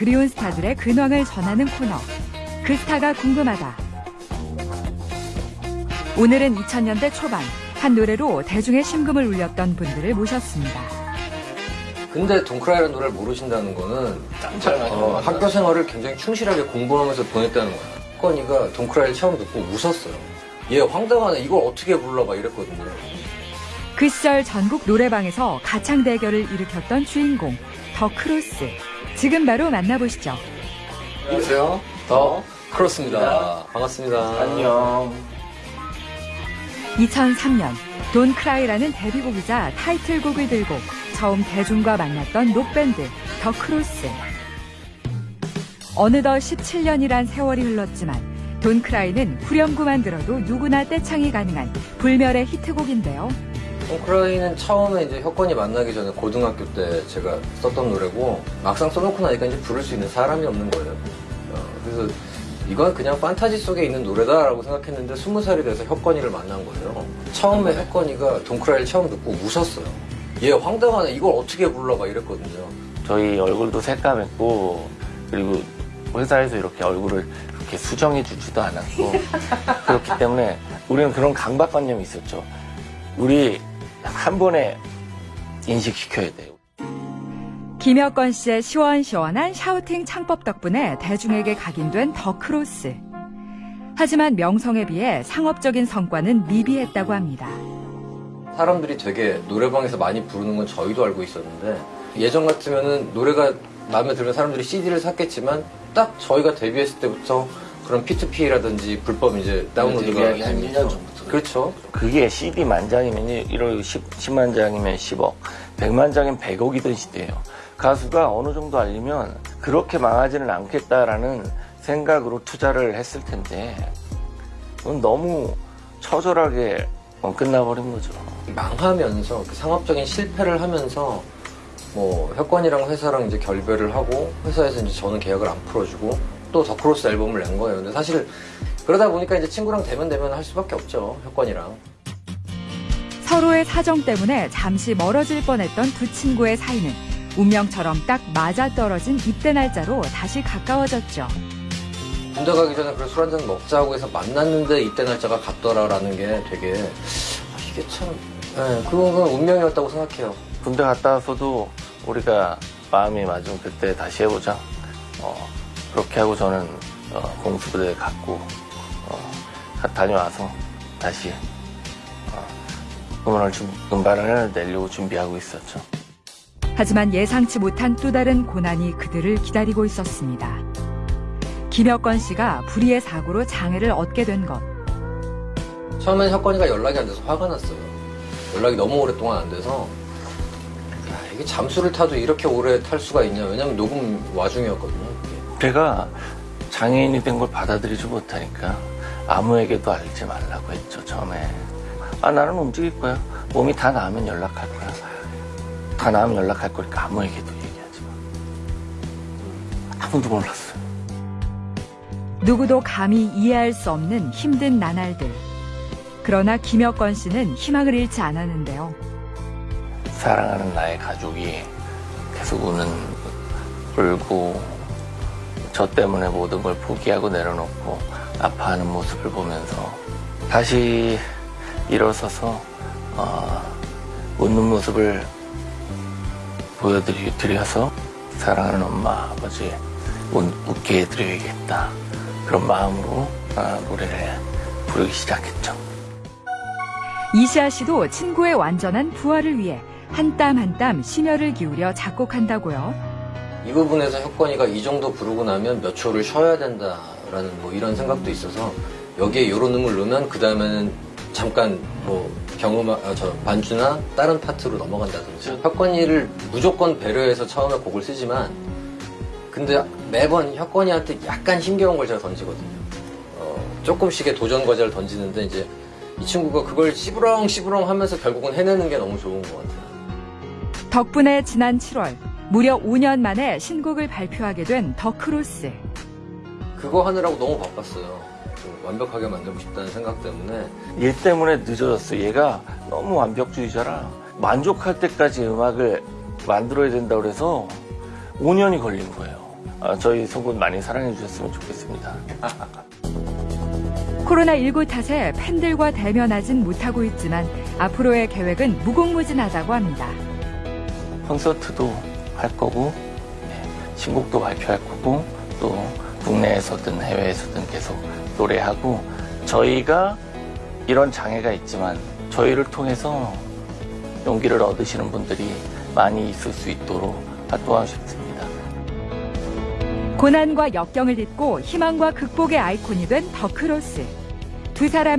그리운 스타들의 근황을 전하는 코너. 그 스타가 궁금하다. 오늘은 2000년대 초반 한 노래로 대중의 심금을 울렸던 분들을 모셨습니다. 근데 동크라이라는 노래를 모르신다는 거는 어, 학교 생활을 굉장히 충실하게 공부하면서 보냈다는 거야. 건이가 동크라이를 처음 듣고 웃었어요. 얘 황당하네. 이걸 어떻게 불러봐 이랬거든요. 그 시절 전국 노래방에서 가창 대결을 일으켰던 주인공 The Cross. 지금 바로 만나보시죠. 안녕하세요. The Cross입니다. 반갑습니다. 안녕. 2003년 Don't Cry라는 데뷔곡이자 타이틀곡을 들고 처음 대중과 만났던 록밴드 The Cross. 어느덧 17년이란 세월이 흘렀지만 Don't Cry는 후렴구만 들어도 누구나 떼창이 가능한 불멸의 히트곡인데요. 동크라이는 처음에 이제 혁건이 만나기 전에 고등학교 때 제가 썼던 노래고 막상 써놓고 나니까 이제 부를 수 있는 사람이 없는 거예요. 어, 그래서 이건 그냥 판타지 속에 있는 노래다라고 생각했는데 스무 살이 돼서 혁건이를 만난 거예요. 처음에 혁건이가 동크라이를 처음 듣고 웃었어요. 얘 황당하네. 이걸 어떻게 불러봐 이랬거든요. 저희 얼굴도 새까맸고 그리고 회사에서 이렇게 얼굴을 그렇게 수정해 주지도 않았고 그렇기 때문에 우리는 그런 강박관념이 있었죠. 우리 한 번에 인식시켜야 돼요. 김혁건 씨의 시원시원한 샤우팅 창법 덕분에 대중에게 각인된 The Cross. 하지만 명성에 비해 상업적인 성과는 미비했다고 합니다. 사람들이 되게 노래방에서 많이 부르는 건 저희도 알고 있었는데 예전 같으면은 노래가 마음에 들면 사람들이 CD를 샀겠지만 딱 저희가 데뷔했을 때부터 그런 P2P라든지 불법 이제 다운로드가 한 되면서 1년 전부터. 그렇죠. 그게 CD 만 장이면 1억 10, 10 만 장이면 10억, 100만 장이면 100억이던 시대예요. 가수가 어느 정도 알리면 그렇게 망하지는 않겠다라는 생각으로 투자를 했을 텐데 그건 너무 처절하게 어, 끝나버린 거죠. 망하면서 그 상업적인 실패를 하면서 뭐 혁건이랑 회사랑 이제 결별을 하고 회사에서 이제 저는 계약을 안 풀어주고 또 The Cross 앨범을 낸 거예요. 근데 사실 그러다 보니까 이제 친구랑 데면데면 할 수밖에 없죠. 혁건이랑. 서로의 사정 때문에 잠시 멀어질 뻔했던 두 친구의 사이는 운명처럼 딱 맞아떨어진 입대 날짜로 다시 가까워졌죠. 군대 가기 전에 그래 술 한잔 먹자고 해서 만났는데 이때 날짜가 같더라라는 게 되게 아, 이게 참 네, 그건 운명이었다고 생각해요. 군대 갔다 와서도 우리가 마음이 맞으면 그때 다시 해보자. 어, 그렇게 하고 저는 어, 공수부대에 갔고 어, 가- 다녀와서 다시 어, 음원을 준- 음반을 내려고 준비하고 있었죠. 하지만 예상치 못한 또 다른 고난이 그들을 기다리고 있었습니다. 김혁건 씨가 불의의 사고로 장애를 얻게 된 것. 처음엔 혁건이가 연락이 안 돼서 화가 났어요. 연락이 너무 오랫동안 안 돼서 야, 이게 잠수를 타도 이렇게 오래 탈 수가 있냐 왜냐면 녹음 와중이었거든요. 제가 장애인이 된 걸 받아들이지 못하니까 아무에게도 알지 말라고 했죠 처음에. 아 나는 움직일 거야. 몸이 다 나으면 연락할 거야. 다 나으면 연락할 거니까 아무에게도 얘기하지 마. 아무도 몰랐어요. 누구도 감히 이해할 수 없는 힘든 나날들. 그러나 김혁건 씨는 희망을 잃지 않았는데요. 사랑하는 나의 가족이 계속 우는 울고 저 때문에 모든 걸 포기하고 내려놓고 아파하는 모습을 보면서 다시 일어서서 어, 웃는 모습을 보여드려서 사랑하는 엄마 아버지 웃, 웃게 해드려야겠다 그런 마음으로 아, 노래를 부르기 시작했죠. 이시아 씨도 친구의 완전한 부활을 위해 한 땀 한땀 심혈을 기울여 작곡한다고요. 이 부분에서 혁건이가 이 정도 부르고 나면 몇 초를 쉬어야 된다라는 뭐 이런 생각도 있어서 여기에 이런 음을 넣으면 그 다음에는 잠깐 뭐 경음 아, 저 반주나 다른 파트로 넘어간다든지 혁건이를 무조건 배려해서 처음에 곡을 쓰지만 근데 매번 혁건이한테 약간 힘겨운 걸 제가 던지거든요. 어, 조금씩의 도전 과제를 던지는데 이제 이 친구가 그걸 씨부렁 씨부렁 하면서 결국은 해내는 게 너무 좋은 것 같아요. 덕분에 지난 7월 무려 5년 만에 신곡을 발표하게 된 더 크로스. 그거 하느라고 너무 바빴어요. 좀 완벽하게 만들고 싶다는 생각 때문에 얘 때문에 늦어졌어. 얘가 너무 완벽주의자라 만족할 때까지 음악을 만들어야 된다고 그래서 5년이 걸린 거예요. 어, 저희 소군 많이 사랑해 주셨으면 좋겠습니다. 코로나19 탓에 팬들과 대면하진 못하고 있지만 앞으로의 계획은 무궁무진하다고 합니다. 콘서트도 할 거고 네, 신곡도 발표할 거고 또 국내에서든 해외에서든 계속 노래하고 저희가 이런 장애가 있지만 저희를 통해서 용기를 얻으시는 분들이 많이 있을 수 있도록 활동하고 싶습니다. 고난과 역경을 딛고 희망과 극복의 아이콘이 된 더크로스. 두 사람의